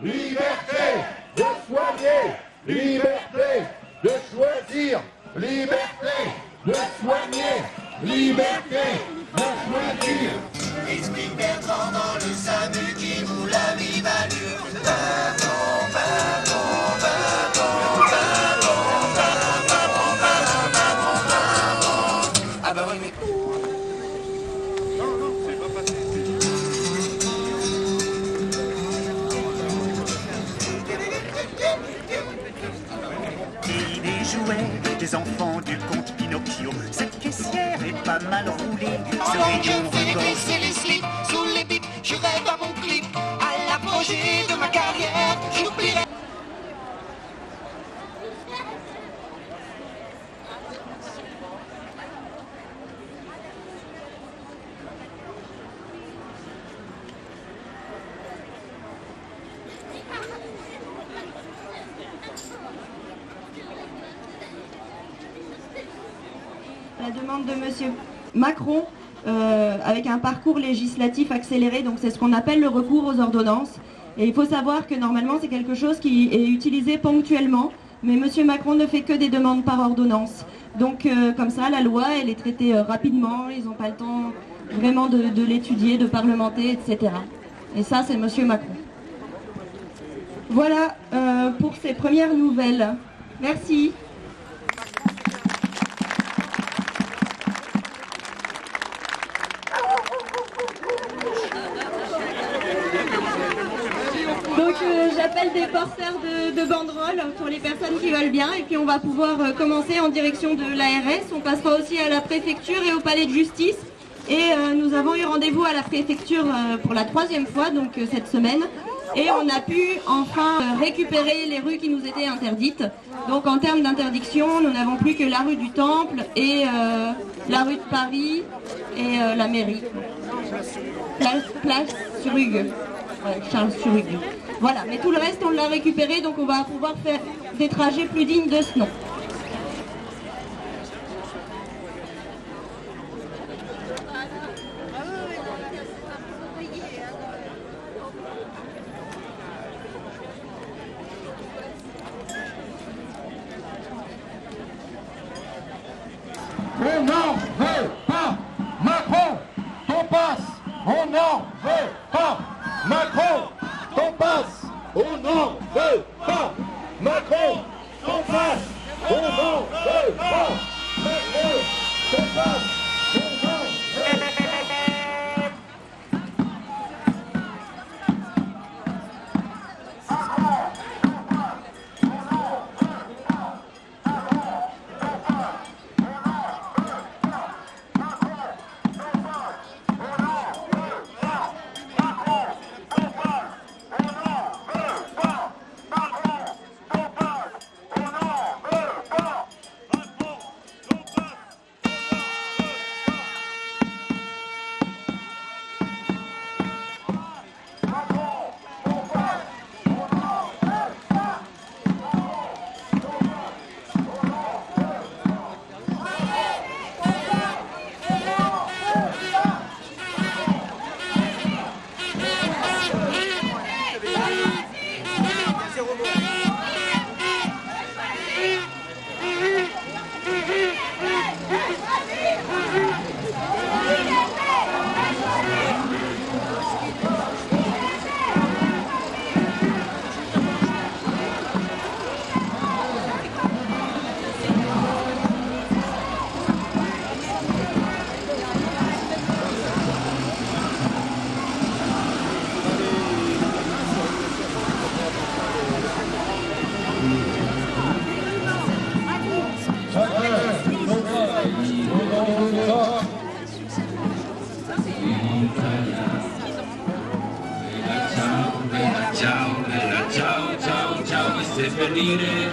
liberté de soigner, liberté de choisir, liberté de soigner, liberté de choisir. Des enfants du conte Pinocchio. Cette caissière est pas mal roulée. Ce je rayon baisser les slips sous les bips, je rêve à mon clip. À l'apogée de ma carrière, j'oublierai. la de Monsieur Macron euh, avec un parcours législatif accéléré, donc c'est ce qu'on appelle le recours aux ordonnances. Et il faut savoir que normalement c'est quelque chose qui est utilisé ponctuellement, mais Monsieur Macron ne fait que des demandes par ordonnance. Donc euh, comme ça, la loi, elle est traitée euh, rapidement, ils n'ont pas le temps vraiment de, de l'étudier, de parlementer, etc. Et ça, c'est Monsieur Macron. Voilà pour ces premières nouvelles. Merci. Donc euh, j'appelle des porteurs de, de banderoles pour les personnes qui veulent bien et puis on va pouvoir euh, commencer en direction de l'ARS. On passera aussi à la préfecture et au palais de justice. Et euh, nous avons eu rendez-vous à la préfecture euh, pour la troisième fois donc cette semaine. Et on a pu enfin récupérer les rues qui nous étaient interdites. Donc en termes d'interdiction, nous n'avons plus que la rue du Temple et la rue de Paris et la mairie. Place, place sur Hugues. Ouais, Charles sur Hugues. Voilà, mais tout le reste on l'a récupéré donc on va pouvoir faire des trajets plus dignes de ce nom. Se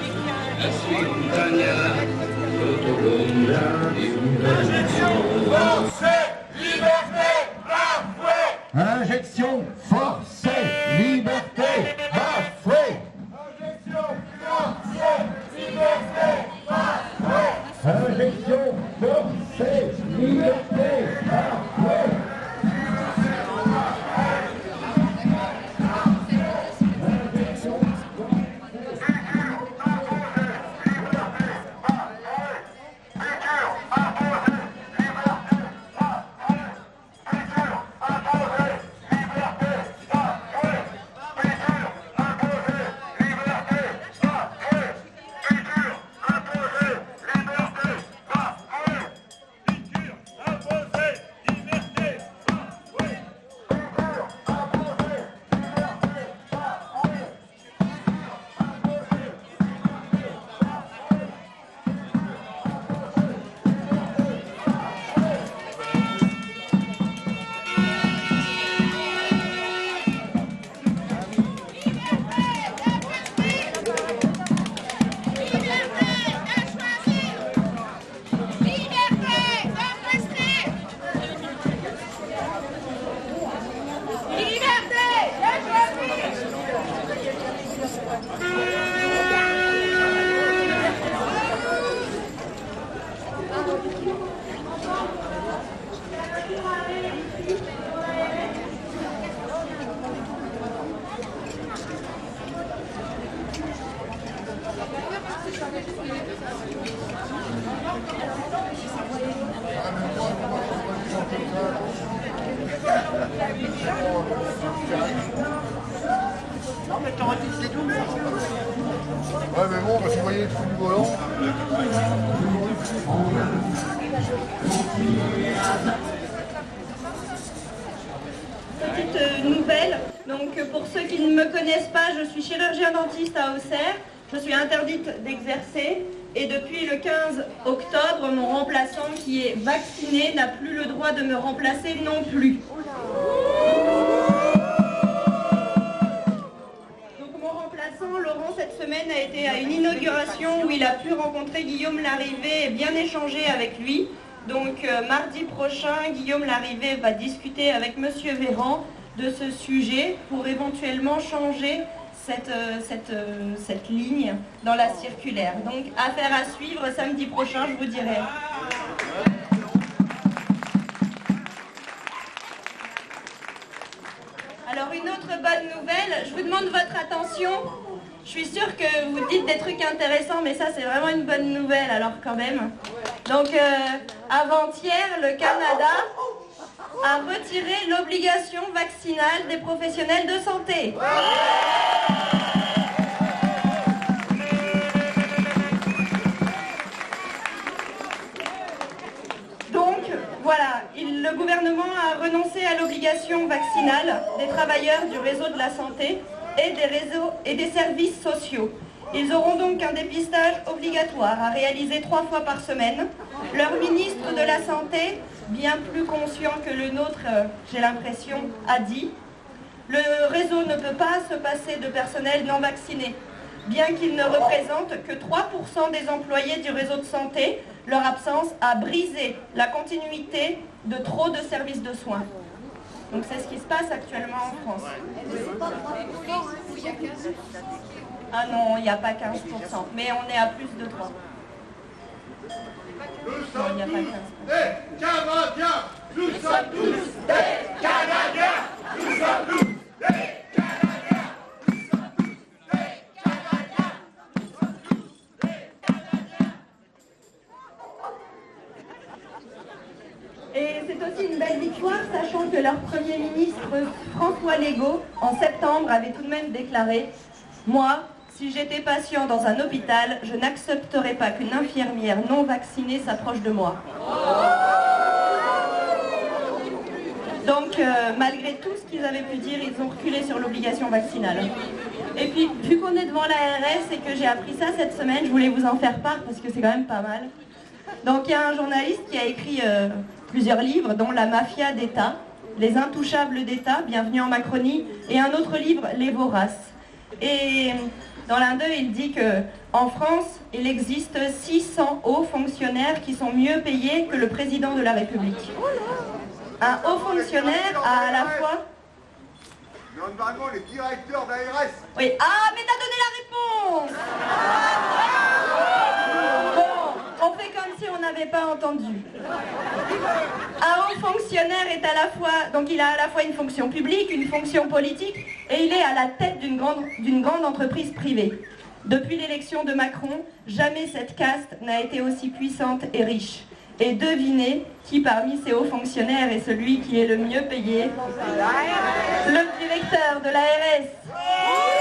Mais bon, vous voyez le. Petite euh, nouvelle, donc euh, pour ceux qui ne me connaissent pas, je suis chirurgien dentiste à Auxerre. Je suis interdite d'exercer et depuis le 15 octobre, mon remplaçant qui est vacciné n'a plus le droit de me remplacer non plus. Laurent, cette semaine a été à une inauguration où il a pu rencontrer Guillaume Larrivé et bien échanger avec lui. Donc euh, mardi prochain, Guillaume Larrivé va discuter avec Monsieur Véran de ce sujet pour éventuellement changer euh, euh, cette ligne dans la circulaire. Donc affaire à suivre, samedi prochain, je vous dirai. Alors une autre bonne nouvelle, je vous demande votre attention. Je suis sûre que vous dites des trucs intéressants, mais ça c'est vraiment une bonne nouvelle alors quand même. Donc euh, avant-hier, le Canada a retiré l'obligation vaccinale des professionnels de santé. Donc, voilà, il- le gouvernement a renoncé à l'obligation vaccinale des travailleurs du réseau de la santé et des services sociaux. Ils auront donc un dépistage obligatoire à réaliser trois fois par semaine. Leur ministre de la Santé, bien plus conscient que le nôtre, euh, j'ai l'impression, a dit le réseau ne peut pas se passer de personnel non vacciné. Bien qu'il ne représente que 3% des employés du réseau de santé, leur absence a brisé la continuité de trop de services de soins. Donc c'est ce qui se passe actuellement en France. Ah non, il n'y a pas 15%, mais on est à plus de 3. Non, il n'y a pas 15%. Des Canadiens Nous sommes tous des Canadiens Nous sommes tous des Canadiens leur Premier ministre, François Legault, en septembre, avait tout de même déclaré « Moi, si j'étais patient dans un hôpital, je n'accepterais pas qu'une infirmière non vaccinée s'approche de moi. » Donc, euh, malgré tout ce qu'ils avaient pu dire, ils ont reculé sur l'obligation vaccinale. Et puis, vu qu'on est devant l'ARS et que j'ai appris ça cette semaine, je voulais vous en faire part parce que c'est quand même pas mal. Donc il y a un journaliste qui a écrit euh, plusieurs livres, dont La mafia d'État, Les intouchables d'État, Bienvenue en Macronie, et un autre livre, Les voraces. Et dans l'un d'eux, il dit que en France, il existe 600 hauts fonctionnaires qui sont mieux payés que le président de la République. Un haut fonctionnaire a à la fois Normalement, les directeurs d'ARS oui. Ah, mais t'as donné la réponse Bon, on fait comme si on n'avait pas entendu. Un haut fonctionnaire est à la fois, donc il a à la fois une fonction publique, une fonction politique, et il est à la tête d'une grande, entreprise privée. Depuis l'élection de Macron, jamais cette caste n'a été aussi puissante et riche. Et devinez qui parmi ces hauts fonctionnaires est celui qui est le mieux payé? Le directeur de l'ARS.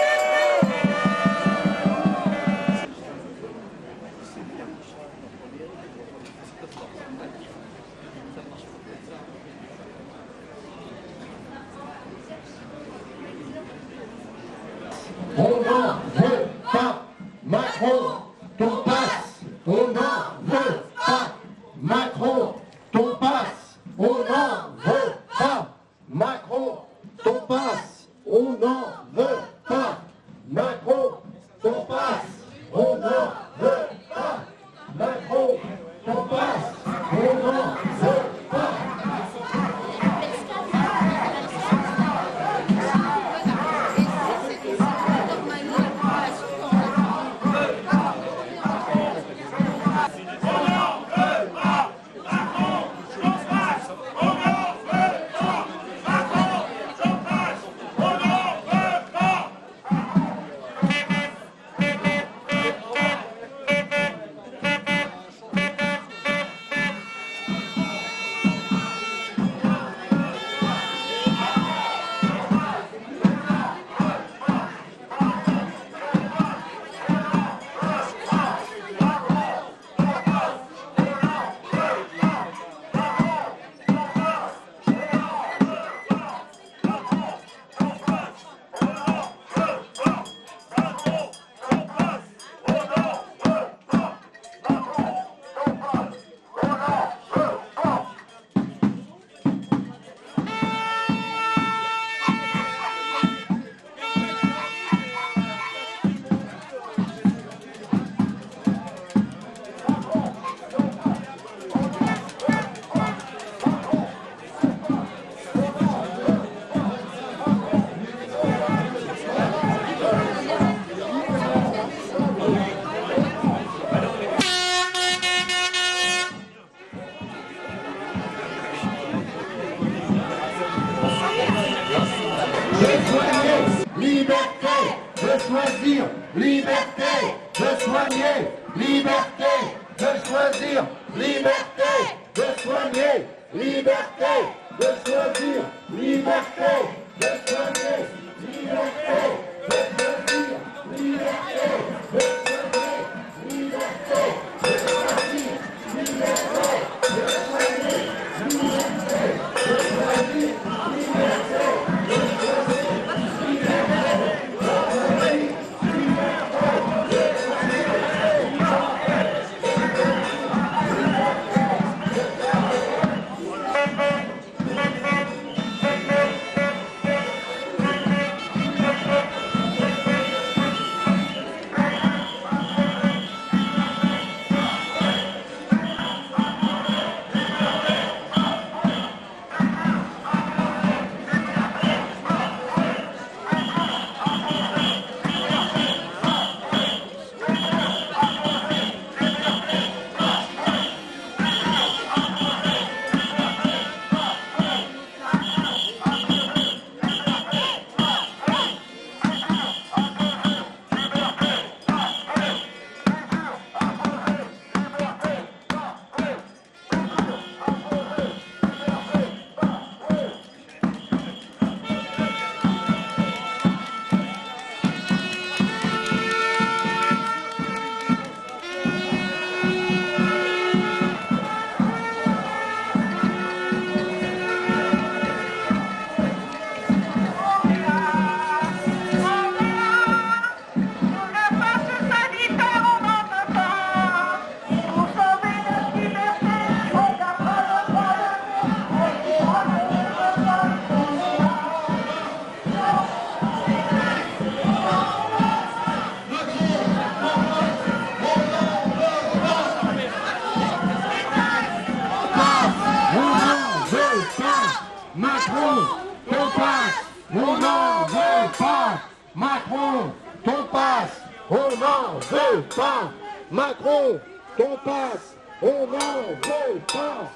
Pas Macron, ton passe On n'en veut pas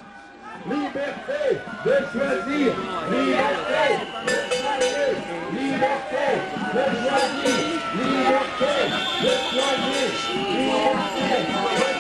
Liberté de choisir Liberté. De choisir Liberté de choisir Liberté de choisir Liberté de choisir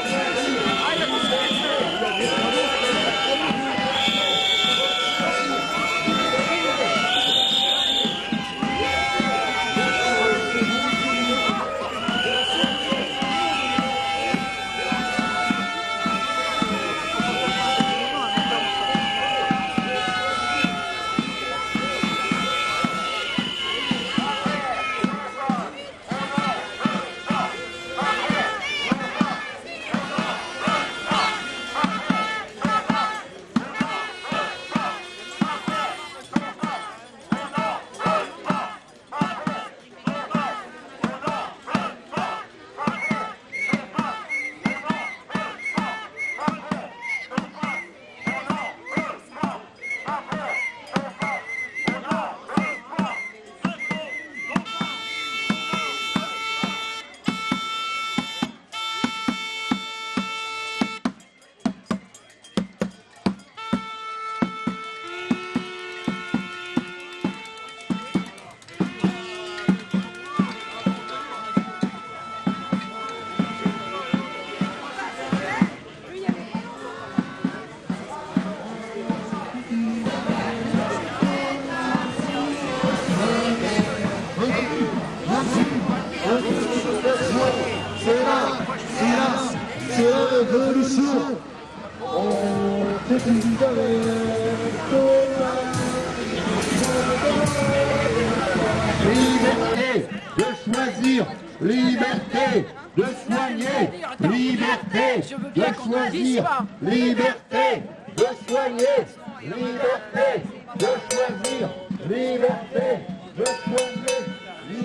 Liberté de choisir, liberté de soigner, liberté de choisir, liberté de soigner, liberté de choisir, liberté de soigner, liberté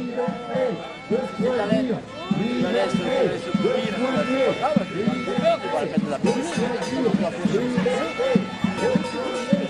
de choisir, liberté de soigner, liberté de choisir. Macron,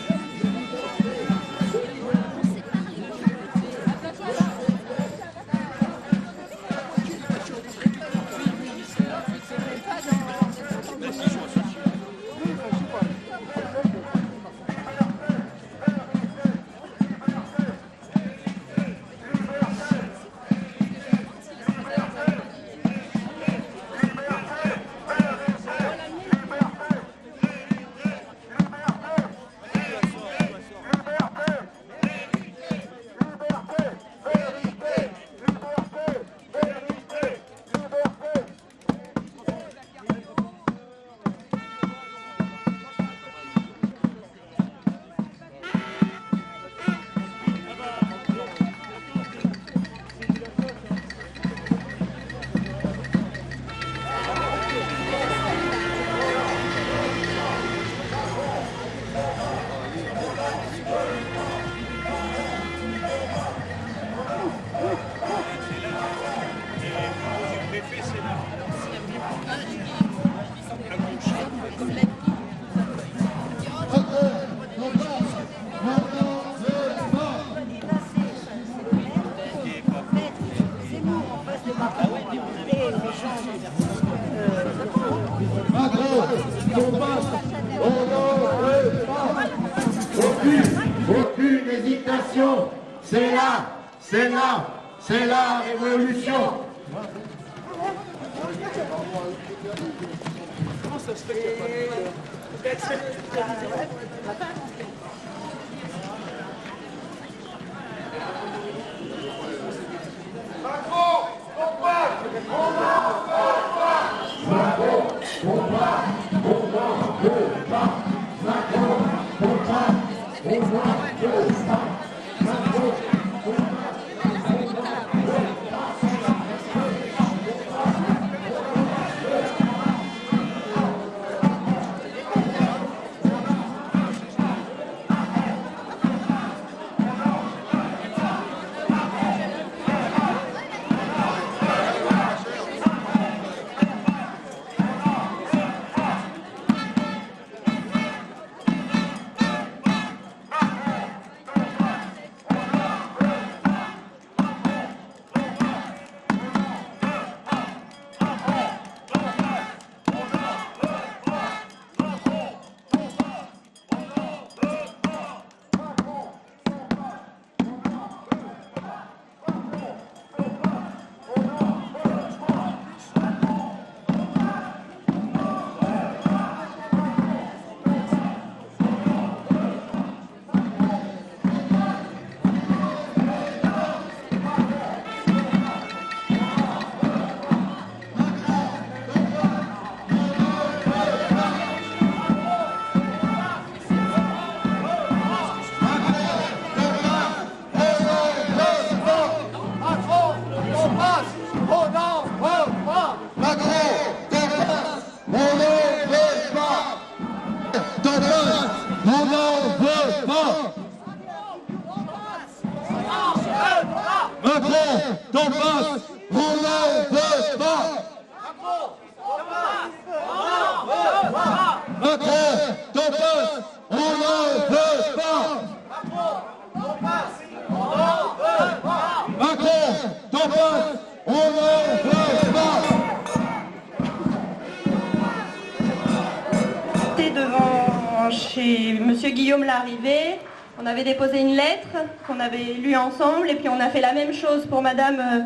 Guillaume Larrivée. On avait déposé une lettre qu'on avait lue ensemble et puis on a fait la même chose pour Madame euh,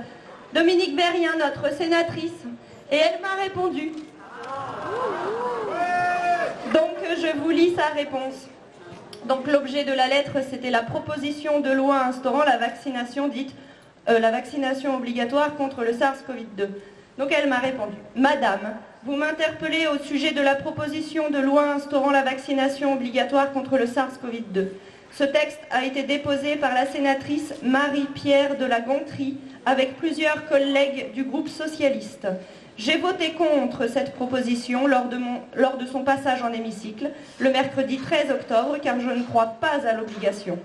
Dominique Berrien, notre sénatrice. Et elle m'a répondu. Donc euh, je vous lis sa réponse. Donc l'objet de la lettre, c'était la proposition de loi instaurant la vaccination dite euh, la vaccination obligatoire contre le SARS-CoV-2. Donc elle m'a répondu Madame, vous m'interpellez au sujet de la proposition de loi instaurant la vaccination obligatoire contre le SARS-CoV-2. Ce texte a été déposé par la sénatrice Marie-Pierre de la Gontrie avec plusieurs collègues du groupe socialiste. J'ai voté contre cette proposition lors de, lors de son passage en hémicycle le mercredi 13 octobre car je ne crois pas à l'obligation.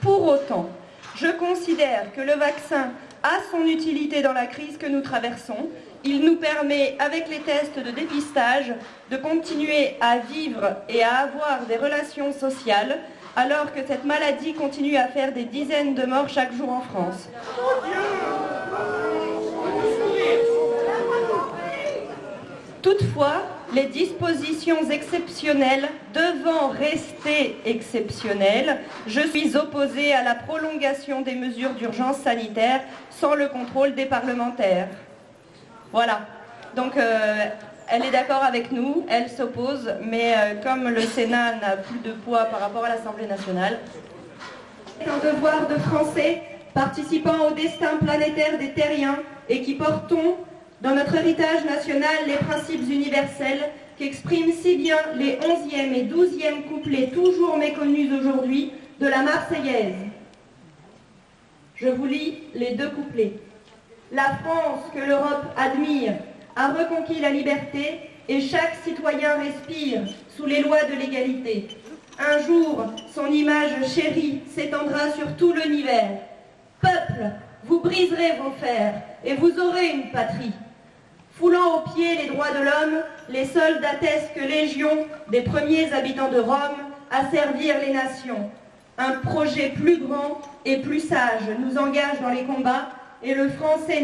Pour autant, je considère que le vaccin a son utilité dans la crise que nous traversons. Il nous permet, avec les tests de dépistage, de continuer à vivre et à avoir des relations sociales, alors que cette maladie continue à faire des dizaines de morts chaque jour en France. Toutefois, les dispositions exceptionnelles devant rester exceptionnelles, je suis opposée à la prolongation des mesures d'urgence sanitaire sans le contrôle des parlementaires. Voilà. Donc, euh, elle est d'accord avec nous, elle s'oppose, mais euh, comme le Sénat n'a plus de poids par rapport à l'Assemblée nationale, c'est un devoir de Français participant au destin planétaire des terriens et qui portons dans notre héritage national les principes universels qu'expriment si bien les 11e et 12e couplets toujours méconnus aujourd'hui de la Marseillaise. Je vous lis les deux couplets. La France que l'Europe admire a reconquis la liberté et chaque citoyen respire sous les lois de l'égalité. Un jour, son image chérie s'étendra sur tout l'univers. Peuple, vous briserez vos fers et vous aurez une patrie. Foulant aux pieds les droits de l'homme, les attestent que légion des premiers habitants de Rome à servir les nations. Un projet plus grand et plus sage nous engage dans les combats et le français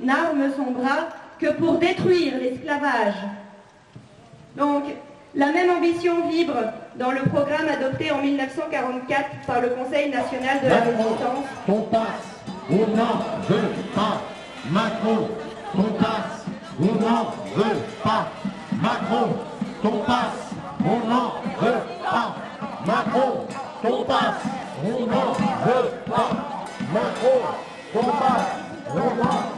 n'arme son bras que pour détruire l'esclavage. Donc, la même ambition vibre dans le programme adopté en 1944 par le Conseil national de la résistance. ton passe, on n'en veut pas. Macron, passe, on n'en veut pas. Macron, ton passe, on n'en veut pas. Macron, ton passe, on n'en veut pas. Macron, ton passe, on n'en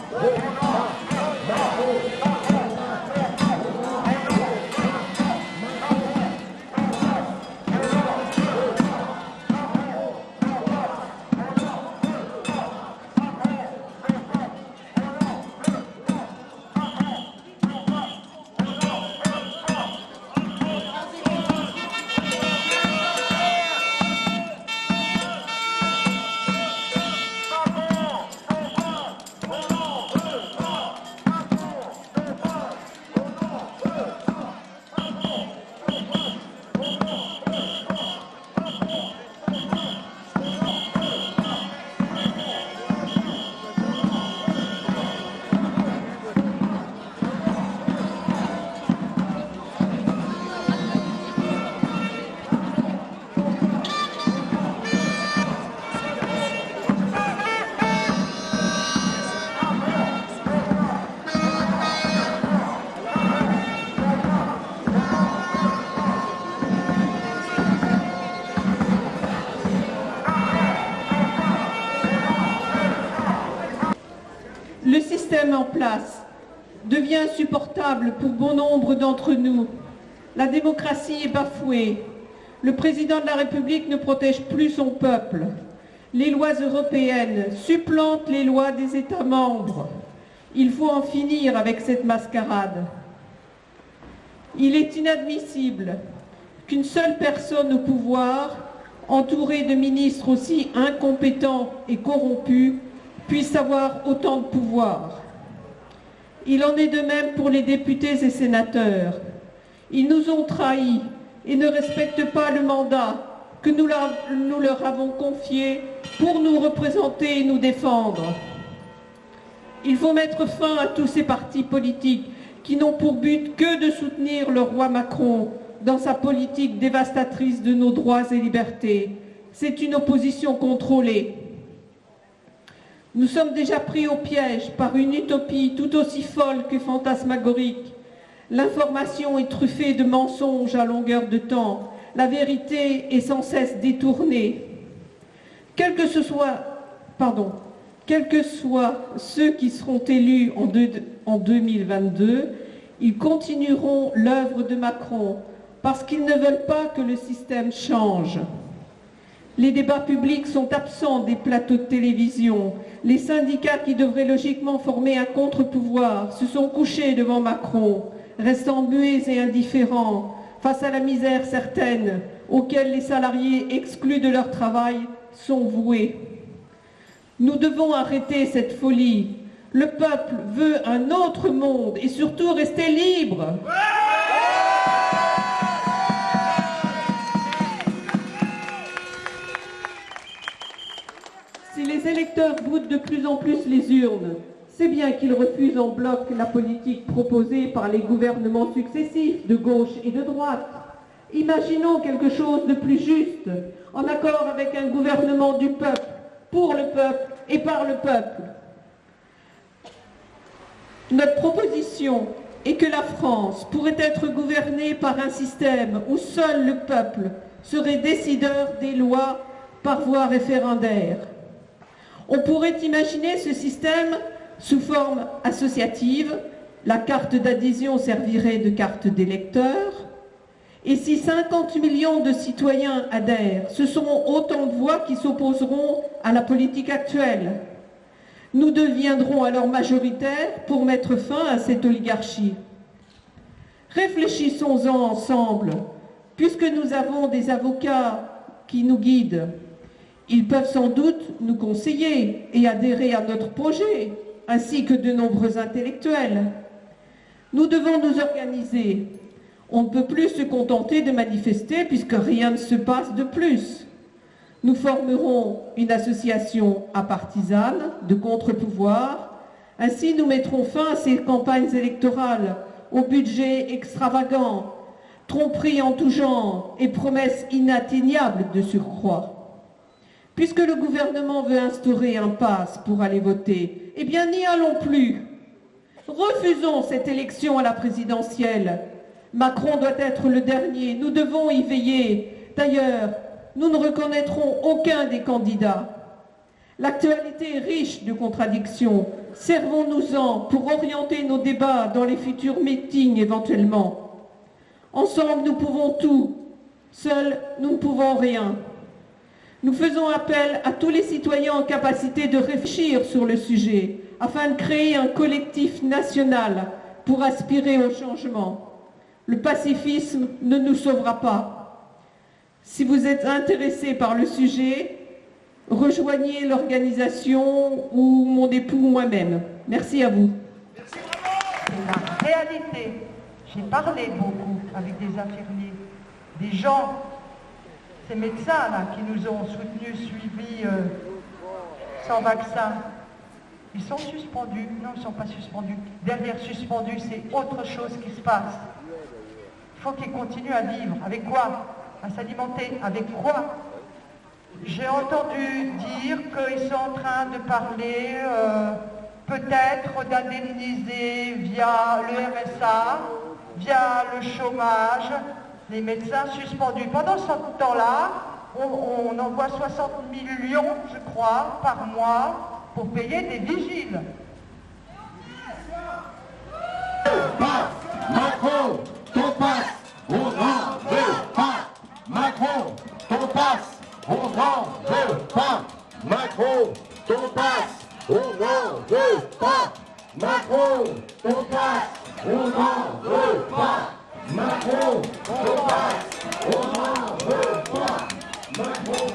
pour bon nombre d'entre nous. La démocratie est bafouée. Le président de la République ne protège plus son peuple. Les lois européennes supplantent les lois des États membres. Il faut en finir avec cette mascarade. Il est inadmissible qu'une seule personne au pouvoir, entourée de ministres aussi incompétents et corrompus, puisse avoir autant de pouvoir. Il en est de même pour les députés et sénateurs. Ils nous ont trahis et ne respectent pas le mandat que nous leur, avons confié pour nous représenter et nous défendre. Il faut mettre fin à tous ces partis politiques qui n'ont pour but que de soutenir le roi Macron dans sa politique dévastatrice de nos droits et libertés. C'est une opposition contrôlée. Nous sommes déjà pris au piège par une utopie tout aussi folle que fantasmagorique. L'information est truffée de mensonges à longueur de temps. La vérité est sans cesse détournée. Quel que ce pardon, quels que soient ceux qui seront élus en 2022, ils continueront l'œuvre de Macron parce qu'ils ne veulent pas que le système change. Les débats publics sont absents des plateaux de télévision. Les syndicats qui devraient logiquement former un contre-pouvoir se sont couchés devant Macron, restant muets et indifférents face à la misère certaine auquel les salariés exclus de leur travail sont voués. Nous devons arrêter cette folie. Le peuple veut un autre monde et surtout rester libre. Les électeurs boudent de plus en plus les urnes, c'est bien qu'ils refusent en bloc la politique proposée par les gouvernements successifs de gauche et de droite. Imaginons quelque chose de plus juste, en accord avec un gouvernement du peuple, pour le peuple et par le peuple. Notre proposition est que la France pourrait être gouvernée par un système où seul le peuple serait décideur des lois par voie référendaire. On pourrait imaginer ce système sous forme associative. La carte d'adhésion servirait de carte d'électeur. Et si 50 millions de citoyens adhèrent, ce seront autant de voix qui s'opposeront à la politique actuelle. Nous deviendrons alors majoritaires pour mettre fin à cette oligarchie. Réfléchissons-en ensemble, puisque nous avons des avocats qui nous guident. Ils peuvent sans doute nous conseiller et adhérer à notre projet, ainsi que de nombreux intellectuels. Nous devons nous organiser. On ne peut plus se contenter de manifester puisque rien ne se passe de plus. Nous formerons une association apartisane de contre-pouvoir Ainsi, nous mettrons fin à ces campagnes électorales, au budget extravagant, tromperies en tout genre et promesses inatteignables de surcroît. Puisque le gouvernement veut instaurer un pass pour aller voter, eh bien n'y allons plus. Refusons cette élection à la présidentielle. Macron doit être le dernier, nous devons y veiller. D'ailleurs, nous ne reconnaîtrons aucun des candidats. L'actualité est riche de contradictions. Servons-nous-en pour orienter nos débats dans les futurs meetings éventuellement. Ensemble, nous pouvons tout. Seuls, nous ne pouvons rien. Nous faisons appel à tous les citoyens en capacité de réfléchir sur le sujet afin de créer un collectif national pour aspirer au changement. Le pacifisme ne nous sauvera pas. Si vous êtes intéressé par le sujet, rejoignez l'organisation ou mon époux ou moi-même. Merci à vous. la réalité. J'ai parlé beaucoup avec des infirmiers, des gens, ces médecins là qui nous ont soutenus, suivis euh, sans vaccin. Ils sont suspendus. Non, ils ne sont pas suspendus. Derrière suspendus, c'est autre chose qui se passe. Il faut qu'ils continuent à vivre. Avec quoi? À s'alimenter. Avec quoi? J'ai entendu dire qu'ils sont en train de parler euh, peut-être d'indemniser via le RSA, via le chômage, les médecins suspendus. Pendant ce temps-là, on, on envoie 60 millions, je crois, par mois pour payer des vigiles. Pas Macron, ton passe, on n'en veut pas. Macron, ton passe, on n'en veut pas. Macron, ton passe, on n'en veut pas. Macron, ton passe, on n'en veut pas. Macron, ton passe, on n'en veut pas. Macron,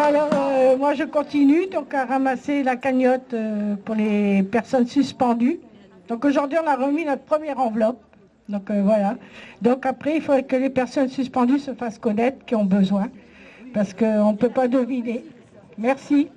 Bon, alors, euh, moi je continue donc à ramasser la cagnotte euh, pour les personnes suspendues. Donc aujourd'hui on a remis notre première enveloppe. Donc euh, voilà. Donc après il faudrait que les personnes suspendues se fassent connaître qui ont besoin. Parce qu'on ne peut pas deviner. Merci.